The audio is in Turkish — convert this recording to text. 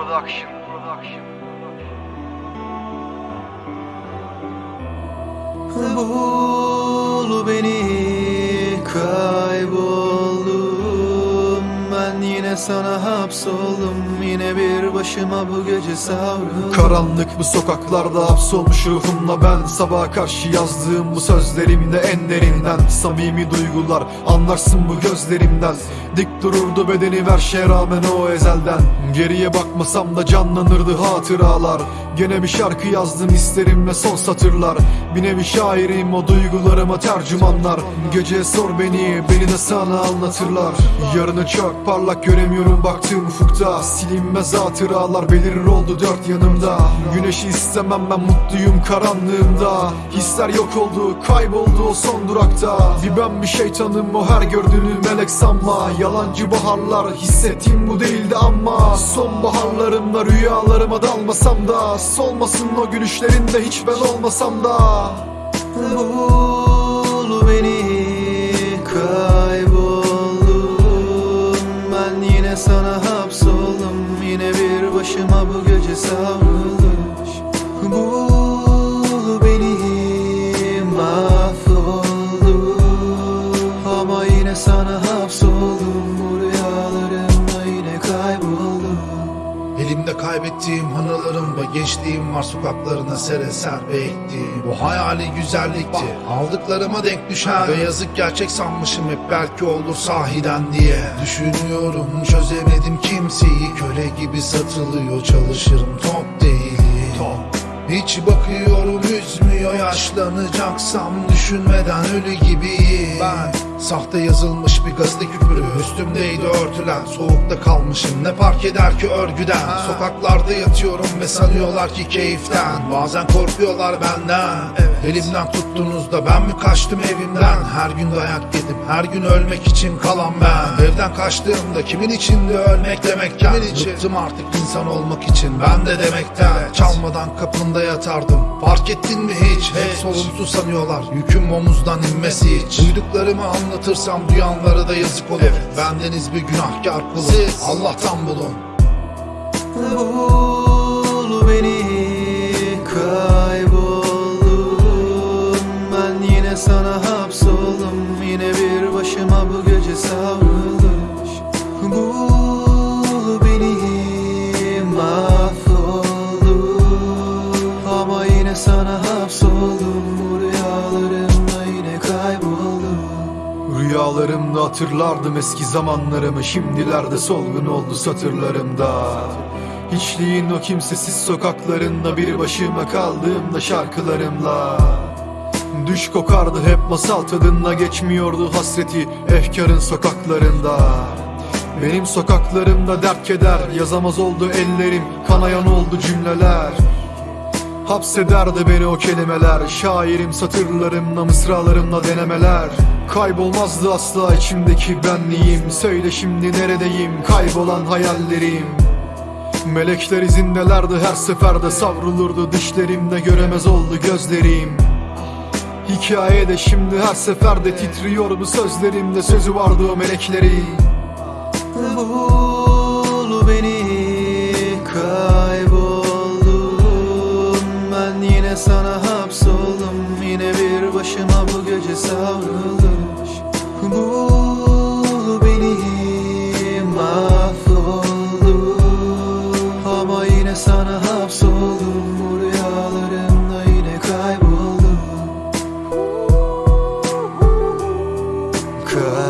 Production. Production. Bul beni kayboldum Ben yine sana hapsoldum Yine bir başıma bu gece savruldum Karanlık bu sokaklarda hapsolmuş ruhumla ben Sabaha karşı yazdığım bu sözlerimde en derinden Samimi duygular anlarsın bu gözlerimden Dik dururdu bedeni ver şeye rağmen o ezelden. Geriye bakmasam da canlanırdı hatıralar. Gene bir şarkı yazdım isterim ve son satırlar. Bir nevi şairim o duygularıma tercümanlar. Gece sor beni beni de sana anlatırlar. Yarını çok parlak göremiyorum baktığım ufukta. Silinmez hatıralar belirir oldu dört yanımda. Güneşi istemem ben mutluyum karanlığımda. Hisler yok oldu kayboldu o son durakta. Bir ben bir şeytanım o her gördüğünü melek sanma Yalancı baharlar hissettiğim bu değildi ama Sonbaharlarımda rüyalarıma dalmasam da Solmasın o gülüşlerinde hiç ben olmasam da. Bul beni kayboldum. Ben yine sana hapsoldum. Yine bir başıma bu gece savruldum. Bul Elimde kaybettiğim anılarımda gençliğim var sokaklarına sere serpe ektiğim Bu hayali güzellikti. Aldıklarıma denk düşen Ve yazık gerçek sanmışım hep belki olur sahiden diye. Düşünüyorum çözemedim kimseyi. Köle gibi satılıyor çalışırım top değil. Hiç bakıyorum üzmüyor yaşlanacaksam düşünmeden ölü gibiyim. Ben sahte yazılmış bir gazete küpürü Üstümdeydi örtülen. Soğukta kalmışım ne fark eder ki örgüden? Sokaklarda yatıyorum ve sanıyorlar ki keyiften. Bazen korkuyorlar benden. Elimden tuttuğunuzda ben mi kaçtım evimden? Her gün dayak yedim her gün ölmek için kalan ben. Evden kaçtığımda kimin içinde ölmek demekken Bıktım artık insan olmak için ben de demekten. Çalmadan kapında yatardım fark ettin mi hiç? Hep sorumsuz sanıyorlar yüküm omuzdan inmesi hiç. Duyduklarımı anlatırsam duyanlara da yazık olur. Bendeniz bir günahkar kulum Allah'tan bulun. Bul beni kayboldum. Ben yine sana hapsoldum. Yine bir başıma bu gece savruldum. Bul beni mahvoldum. Ama yine sana hapsoldum Rüyalarımda hatırlardım eski zamanlarımı Şimdilerde solgun oldu satırlarımda. Hiçliğin o kimsesiz sokaklarında Bir başıma kaldığımda şarkılarımla. Düş kokardı hep masal tadında Geçmiyordu hasreti efkarın sokaklarında. Benim sokaklarımda dert keder Yazamaz oldu ellerim Kanayan oldu cümleler Hapsederdi beni o kelimeler. Şairim satırlarımla mısralarımla denemeler. Kaybolmazdı asla içimdeki benliğim. Söyle şimdi neredeyim? Kaybolan hayallerim. Melekler izindelerdi her seferde savrulurdu. Düşlerimde göremez oldu gözlerim. Hikayede şimdi her seferde titriyor. Bu sözlerimde Sözü vardı o melekleri Bul beni kayboldum başıma bu gece savrulmuş Bu beni mahvoldu Ama yine sana hapsoldum Bu rüyalarımda yine kayboldum Kay